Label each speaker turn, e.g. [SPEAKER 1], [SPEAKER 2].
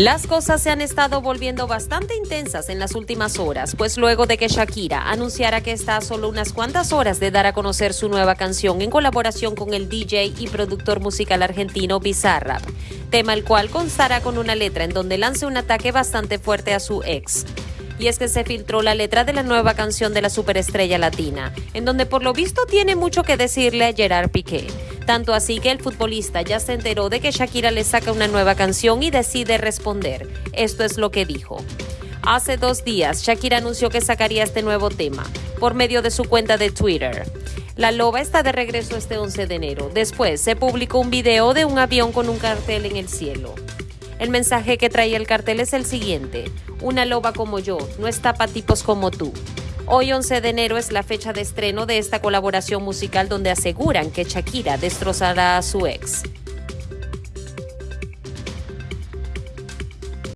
[SPEAKER 1] Las cosas se han estado volviendo bastante intensas en las últimas horas, pues luego de que Shakira anunciara que está a solo unas cuantas horas de dar a conocer su nueva canción en colaboración con el DJ y productor musical argentino Bizarrap, tema el cual constará con una letra en donde lance un ataque bastante fuerte a su ex y es que se filtró la letra de la nueva canción de la superestrella latina, en donde por lo visto tiene mucho que decirle a Gerard Piqué. Tanto así que el futbolista ya se enteró de que Shakira le saca una nueva canción y decide responder. Esto es lo que dijo. Hace dos días, Shakira anunció que sacaría este nuevo tema por medio de su cuenta de Twitter. La loba está de regreso este 11 de enero. Después se publicó un video de un avión con un cartel en el cielo. El mensaje que traía el cartel es el siguiente. Una loba como yo no está para tipos como tú. Hoy 11 de enero es la fecha de estreno de esta colaboración musical donde aseguran que Shakira destrozará a su ex.